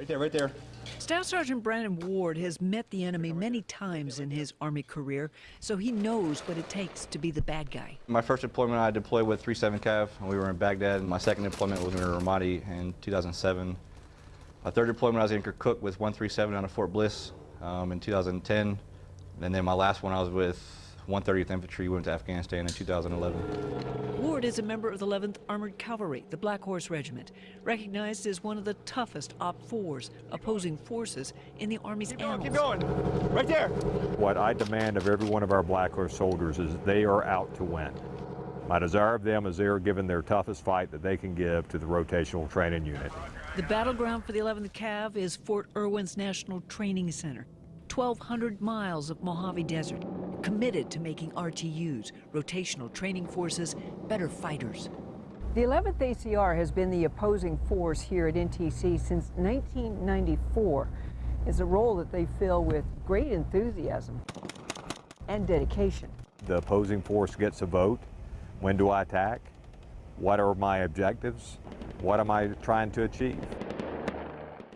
Right there, right there. Staff Sergeant Brandon Ward has met the enemy many times in his Army career, so he knows what it takes to be the bad guy. My first deployment, I deployed with 37 Cav. And we were in Baghdad. My second deployment was in Ramadi in 2007. My third deployment, I was in Kirkuk with 137 out of Fort Bliss um, in 2010. And then my last one, I was with 130th Infantry, went to Afghanistan in 2011. Ward is a member of the 11th Armored Cavalry, the Black Horse Regiment, recognized as one of the toughest OPFORs, opposing forces in the Army's Keep going, annals. keep going. Right there. What I demand of every one of our Black Horse soldiers is they are out to win. My desire of them is they are given their toughest fight that they can give to the rotational training unit. The battleground for the 11th Cav is Fort Irwin's National Training Center, 1,200 miles of Mojave Desert, committed to making RTUs, rotational training forces, better fighters. The 11th ACR has been the opposing force here at NTC since 1994. It's a role that they fill with great enthusiasm and dedication. The opposing force gets a vote. When do I attack? What are my objectives? What am I trying to achieve?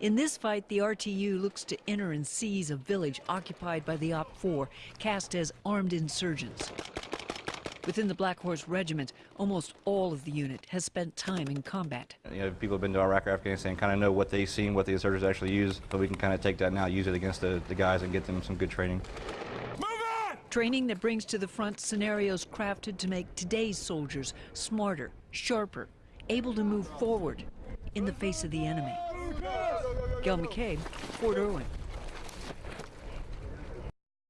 In this fight, the RTU looks to enter and seize a village occupied by the OPFOR, cast as armed insurgents. Within the Black Horse Regiment, almost all of the unit has spent time in combat. You know, people have been to Iraq or Afghanistan, kind of know what they've seen, what the insurgents actually use, so we can kind of take that now, use it against the, the guys and get them some good training. Move on! Training that brings to the front scenarios crafted to make today's soldiers smarter, sharper, able to move forward in the face of the enemy. Gail McCabe, Fort Irwin.